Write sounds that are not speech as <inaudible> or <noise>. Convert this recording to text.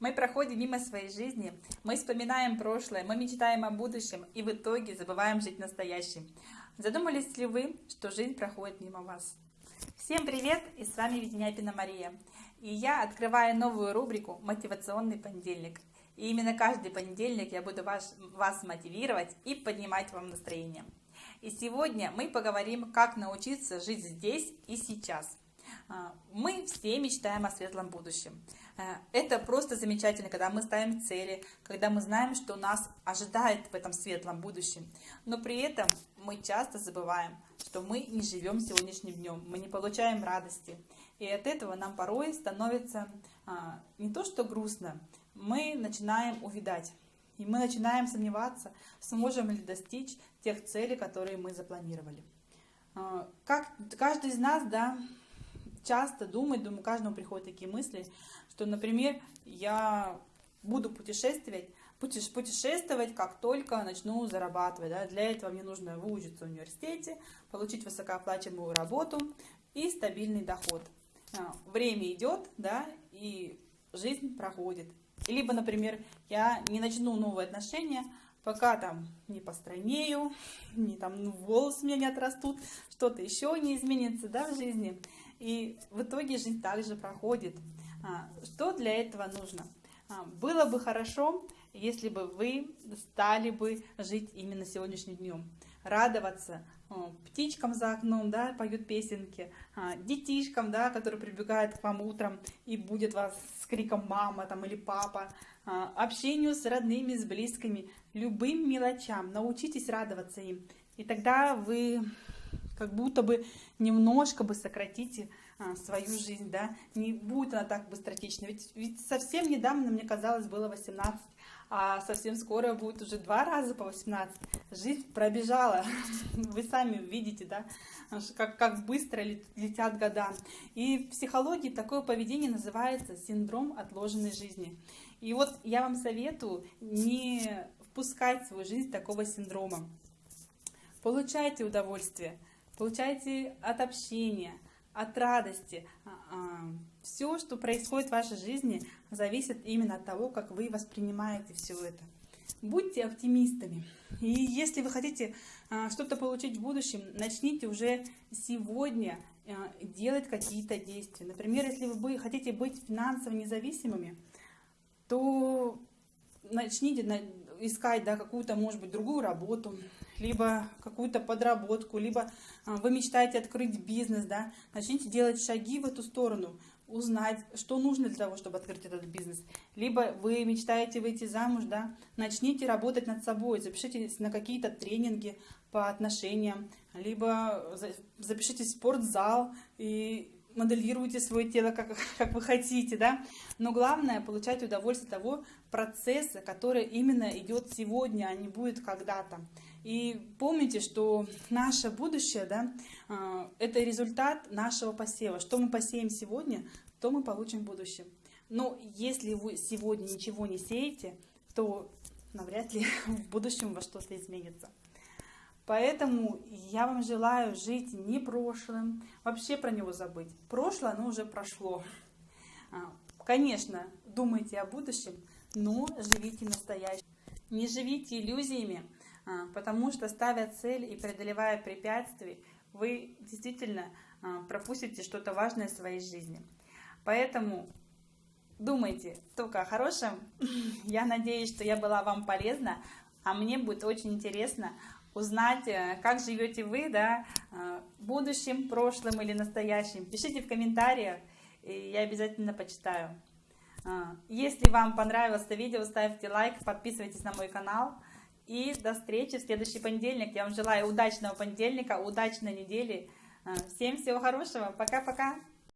Мы проходим мимо своей жизни, мы вспоминаем прошлое, мы мечтаем о будущем и в итоге забываем жить настоящим. Задумались ли вы, что жизнь проходит мимо вас? Всем привет, и с вами Веденяпина Мария. И я открываю новую рубрику «Мотивационный понедельник». И именно каждый понедельник я буду вас, вас мотивировать и поднимать вам настроение. И сегодня мы поговорим, как научиться жить здесь и сейчас. А, мы все мечтаем о светлом будущем. Э, это просто замечательно, когда мы ставим цели, когда мы знаем, что нас ожидает в этом светлом будущем. Но при этом мы часто забываем, что мы не живем сегодняшним днем, мы не получаем радости. И от этого нам порой становится а, не то что грустно, мы начинаем увидать. И мы начинаем сомневаться, сможем ли достичь тех целей, которые мы запланировали. А, как каждый из нас, да, часто думает, думаю, каждому приходят такие мысли, что, например, я буду путешествовать, путешествовать, как только начну зарабатывать. Да? Для этого мне нужно выучиться в университете, получить высокооплачиваемую работу и стабильный доход. А, время идет, да, и жизнь проходит. Либо, например, я не начну новые отношения, пока там не постройнею, <laughs> не там волосы у меня не отрастут, что-то еще не изменится да, в жизни. И в итоге жизнь также проходит. А, что для этого нужно? А, было бы хорошо, если бы вы стали бы жить именно сегодняшним днем, радоваться птичкам за окном, да, поют песенки, а, детишкам, да, которые прибегают к вам утром и будет вас с криком мама там или папа, общению с родными, с близкими, любым мелочам, научитесь радоваться им, и тогда вы как будто бы немножко бы сократите а, свою жизнь, да, не будет она так быстротечна. Ведь, ведь совсем недавно, мне казалось, было 18, а совсем скоро будет уже два раза по 18. Жизнь пробежала, <laughs> вы сами видите, да, как, как быстро летят года. И в психологии такое поведение называется синдром отложенной жизни. И вот я вам советую не впускать в свою жизнь такого синдрома. Получайте удовольствие, получайте от общения, от радости. А, а, все, что происходит в вашей жизни, зависит именно от того, как вы воспринимаете все это. Будьте оптимистами. И если вы хотите а, что-то получить в будущем, начните уже сегодня делать какие-то действия. Например, если вы хотите быть финансово независимыми, то начните искать да, какую-то, может быть, другую работу, либо какую-то подработку, либо а, вы мечтаете открыть бизнес, да, начните делать шаги в эту сторону, узнать, что нужно для того, чтобы открыть этот бизнес. Либо вы мечтаете выйти замуж, да, начните работать над собой, запишитесь на какие-то тренинги по отношениям, либо запишитесь в спортзал и моделируйте свое тело, как, <laughs> как вы хотите, да. Но главное, получать удовольствие того процесса, который именно идет сегодня, а не будет когда-то. И помните, что наше будущее, да, а, это результат нашего посева. Что мы посеем сегодня, то мы получим в будущем. Но если вы сегодня ничего не сеете, то навряд ли <laughs> в будущем во что-то изменится. Поэтому я вам желаю жить не прошлым, вообще про него забыть. Прошлое, оно уже прошло. А, конечно, думайте о будущем, но живите настоящим. Не живите иллюзиями, потому что ставя цель и преодолевая препятствия, вы действительно а, пропустите что-то важное в своей жизни. Поэтому думайте только о хорошем. <laughs> Я надеюсь, что я была вам полезна, а мне будет очень интересно узнать, э, как живете вы, да, э, будущим, прошлым или настоящим. Пишите в комментариях, и я обязательно почитаю. Э, если вам понравилось это видео, ставьте лайк, подписывайтесь на мой канал. И до встречи в следующий понедельник. Я вам желаю удачного понедельника, удачной недели. Всем всего хорошего. Пока-пока.